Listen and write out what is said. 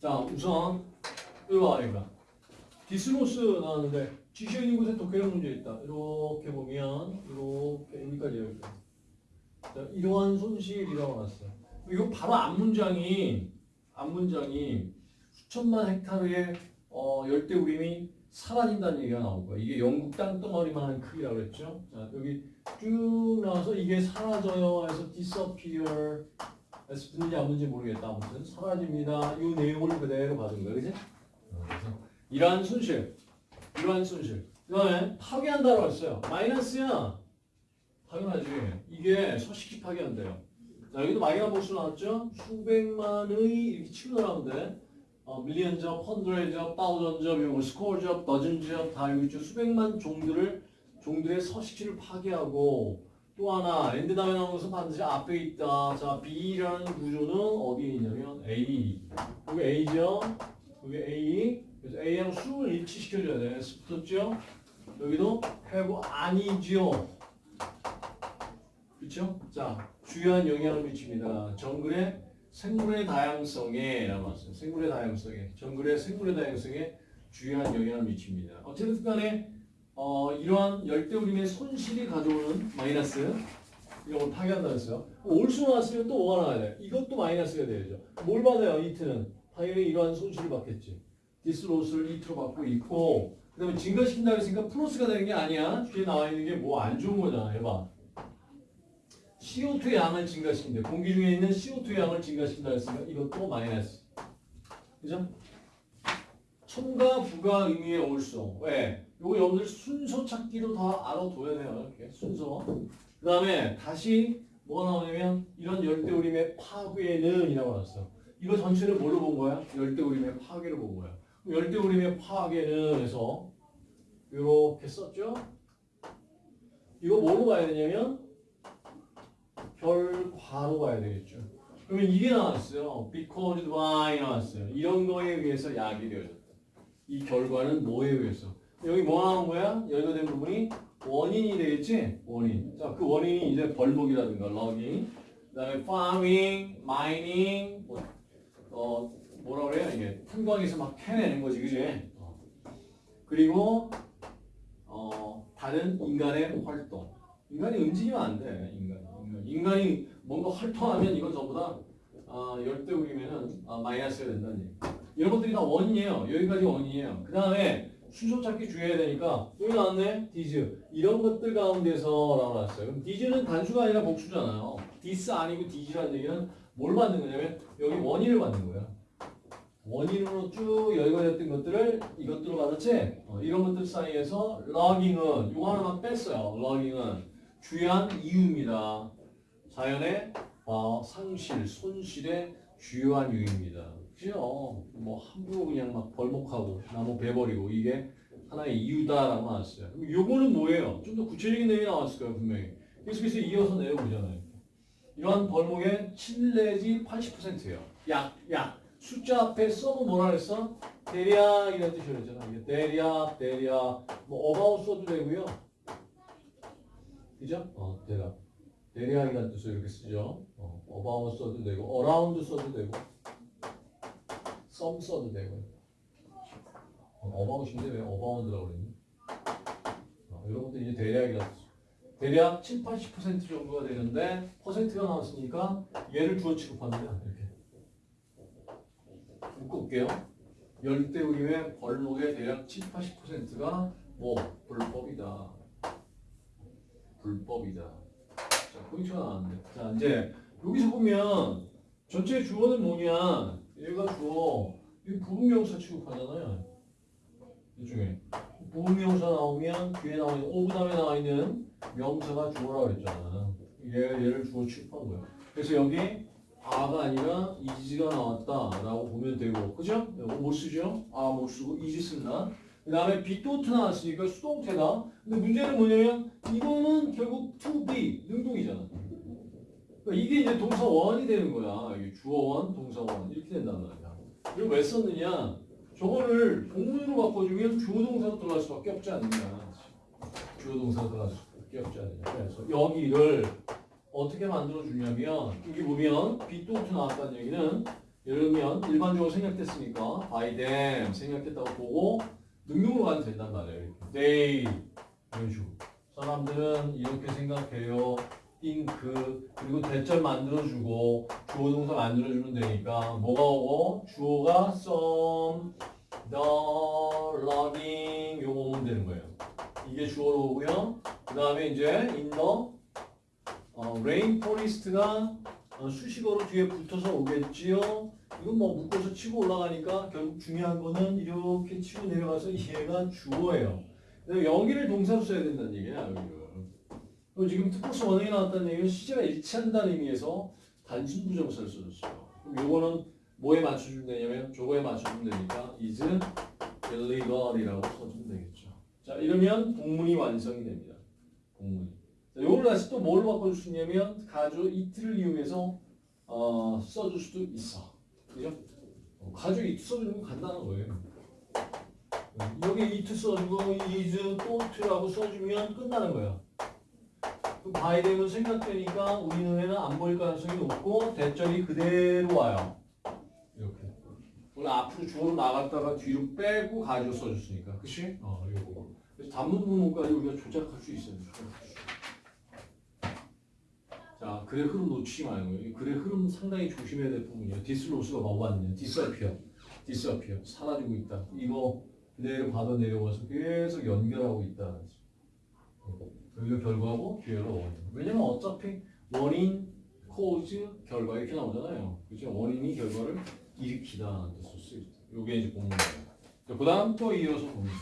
자, 우선 이리 와, 이거. this loss 나왔는데 있는 곳에 독해력 문제 있다. 이렇게 보면 이렇게 여기까지 여기. 자, 이러한 손실이라고 나왔어요. 이거 바로 앞 문장이 앞 문장이 수천만 헥타르의 어, 열대 우림이 사라진다는 얘기가 나올 거야. 이게 영국 땅덩어리만한 크기라고 그랬죠. 자, 여기 쭉 나와서 이게 사라져요 해서 disappear 듣는지 안 듣는지 모르겠다. 아무튼 사라집니다. 이 내용을 그대로 받은 거야. 그지? 이러한 손실, 이러한 손실. 그 다음에 파괴한다고 했어요. 마이너스야. 당연하지. 이게 서식지 파괴한대요. 자, 여기도 막연한 복수 나왔죠? 수백만의 이렇게 치고 돼. 어, 밀리언 접, 헌드레드 접, 다우전 접, 이런 거, 스코어 접, 더즌 접, 다 여기 있죠. 수백만 종들을, 종들의 서식지를 파괴하고 또 하나, and 다음에 나오는 것은 반드시 앞에 있다. 자, B라는 구조는 어디에 있냐면 A. 여기 A죠? 여기 A. 그래서 A하고 수를 일치시켜줘야 돼. S 붙었죠? 여기도 have 아니죠? 그렇죠? 자, 주요한 영향을 미칩니다. 정글의 생물의 다양성에. 생물의 다양성에 정글의 생물의 다양성에 주요한 영향을 미칩니다. 어쨌든 간에 어, 이러한 열대우림의 손실이 가져오는 마이너스 이런 걸 파괴한다 했어요. also 나왔으면 또 뭐가 나와야 돼? 이것도 마이너스가 돼야죠. 뭘 받아요? it는 당연히 이러한 손실을 받겠지. this loss를 it로 받고 있고 그 다음에 증가시킨다 그랬으니까 플러스가 되는 게 아니야. 뒤에 나와 있는 게 뭐 안 좋은 거잖아. 해봐. CO2의 양을 증가시킨대. 공기 중에 있는 CO2의 양을 증가시킨다 했으니까 이것도 마이너스. 그죠? 첨가 부가 의미의 올수. 왜? 요거 여러분들 순서 찾기로 다 알아둬야 돼요. 이렇게 순서. 그 다음에 다시 뭐가 나오냐면 이런 열대우림의 파괴는 이라고 나왔어. 이거 전체를 뭘로 본 거야? 열대우림의 파괴를 본 거야. 열대우림의 파괴는 해서 이렇게 썼죠? 이거 뭐로 봐야 되냐면 결과로 봐야 되겠죠. 그러면 이게 나왔어요. because by 나왔어요. 이런 거에 의해서 약이 되어졌다. 이 결과는 뭐에 의해서? 여기 뭐 나온 거야? 연결된 부분이 원인이 되겠지? 원인. 자, 그 원인이 이제 벌목이라든가 logging, 그다음에 farming, mining, 뭐, 어 뭐라 그래요? 이게 탄광에서 막 캐내는 거지, 그지? 어. 그리고 어 다른 인간의 활동. 인간이 움직이면 안 돼. 인간. 인간. 인간이 뭔가 활동하면 이건 전부 다 아, 열대우림은 아, 마이너스가 된다는 얘기. 이런 것들이 다 원인이에요. 여기까지 원인이에요. 그 다음에 순서 찾기 주의해야 되니까 여기 나왔네. these. 이런 것들 가운데서 나왔어요. 그럼 these는 단수가 아니라 복수잖아요. this 아니고 these라는 얘기는 뭘 받는 거냐면 여기 원인을 받는 거야. 원인으로 쭉 열거 됐던 것들을 이것들로 받았지? 어, 이런 것들 사이에서 logging은 이거 하나만 뺐어요. logging은 주요한 이유입니다. 자연의 어, 상실, 손실의 주요한 이유입니다. 그죠? 뭐 함부로 그냥 막 벌목하고 나무 베버리고 이게 하나의 이유다라고 나왔어요. 요거는 뭐예요? 좀 더 구체적인 내용이 나왔을 거예요, 분명히. 계속해서 이어서 내려보잖아요. 이러한 벌목의 7 내지 80%예요. 약, 약. 숫자 앞에 써도 뭐라 그랬어? 대략 이런 뜻이 그랬잖아. 이게 대략, 대략. 뭐 about 써도 되고요. 그죠? 어, 대략. 대략이라는 뜻으로 이렇게 쓰죠. 어, about 써도 되고, around 써도 되고, some 써도 되고. 어, about인데 왜 abound라고 그랬니? 어, 이런 것도 이제 대략이라는 뜻. 대략 7, 80% 정도가 되는데 퍼센트가 나왔으니까 얘를 주어 취급합니다. 이렇게. 묶어볼게요. 열대우림의 벌목의 대략 7, 80%가 뭐 불법이다. 불법이다. 자, 포인트가 나왔는데. 자, 이제 여기서 보면 전체 주어는 뭐냐? 얘가 주어. 이 부분명사 취급하잖아요. 이 중에 부분명사 나오면 뒤에 나와 있는 of 다음에 나와 있는 명사가 주어라고 했잖아. 얘 얘를 주어 취급한 거야. 그래서 여기 are가 아니라 is가 나왔다라고 보면 되고, 그죠? 이거 못 쓰죠? 아 못 쓰고 is 쓴다. 그 다음에 비토트 나왔으니까 수동태다. 근데 문제는 뭐냐면 이거는 결국 to be 능동이잖아. 그러니까 이게 이제 동사 원이 되는 거야. 이게 주어 원, 동사 원 이렇게 된단 말이야. 이걸 왜 썼느냐? 저거를 본문으로 바꿔주면 주어 동사가 들어갈 수밖에 없지 않느냐. 주어 동사가 들어갈 수밖에 없지 않느냐. 그래서 여기를 어떻게 만들어 주냐면 여기 보면 비토트 나왔다는 얘기는 예를 들면 일반적으로 생략됐으니까 by them 생략했다고 보고 능용으로 가면 된단 말이에요. they 이런 식으로. 사람들은 이렇게 생각해요. Think 그리고 대절 만들어주고 주어 동사 만들어주면 되니까 뭐가 오고 주어가 some the loving 요거 오면 되는 거예요. 이게 주어로 오고요. 그 다음에 이제 in the 어, rainforest가 어, 수식어로 뒤에 붙어서 오겠지요. 이건 뭐 묶어서 치고 올라가니까 결국 중요한 거는 이렇게 치고 내려가서 얘가 주어예요. 여기를 동사로 써야 된다는 얘기야 여기를. 그리고 지금 특보스 원형이 나왔다는 얘기는 시제가 일치한다는 의미에서 단순 부정사를 써줬어요. 그럼 요거는 뭐에 맞춰주면 되냐면 저거에 맞춰주면 되니까 is illegal이라고 써주면 되겠죠. 자 이러면 동문이 완성이 됩니다. 동문이. 자, 요걸 다시 또 뭘로 바꿔줄 수 있냐면 가주 이트를 이용해서 어, 써줄 수도 있어. 그죠? 어, 가주 이트 써주는 건 간단한 거예요. 음, 여기 이트 써주고 is 또 to라고 써주면 끝나는 거야. 그 바이데는 생각되니까 우리 눈에는 안 보일 가능성이 높고 대절이 그대로 와요. 이렇게. 오늘 앞으로 주어로 나갔다가 뒤로 빼고 가주어 써줬으니까. 그치? 어, 이거. 그래서 단문 부분까지 우리가 조작할 수 있어요. 자, 글의 흐름 놓치지 말고. 이 글의 흐름 상당히 조심해야 될 부분이에요. this loss가 뭐 왔냐? disappear. disappear. 사라지고 있다. 이거 그대로 받아 내려와서 계속 연결하고 있다. 여기가 결과고 뒤에가 원인. 왜냐면 어차피 원인, 코즈, 결과 이렇게 나오잖아요. 그죠? 원인이 결과를 일으키다 뜻을 쓰 있다. 요게 이제 본문이에요. 그 다음 또 이어서 봅니다.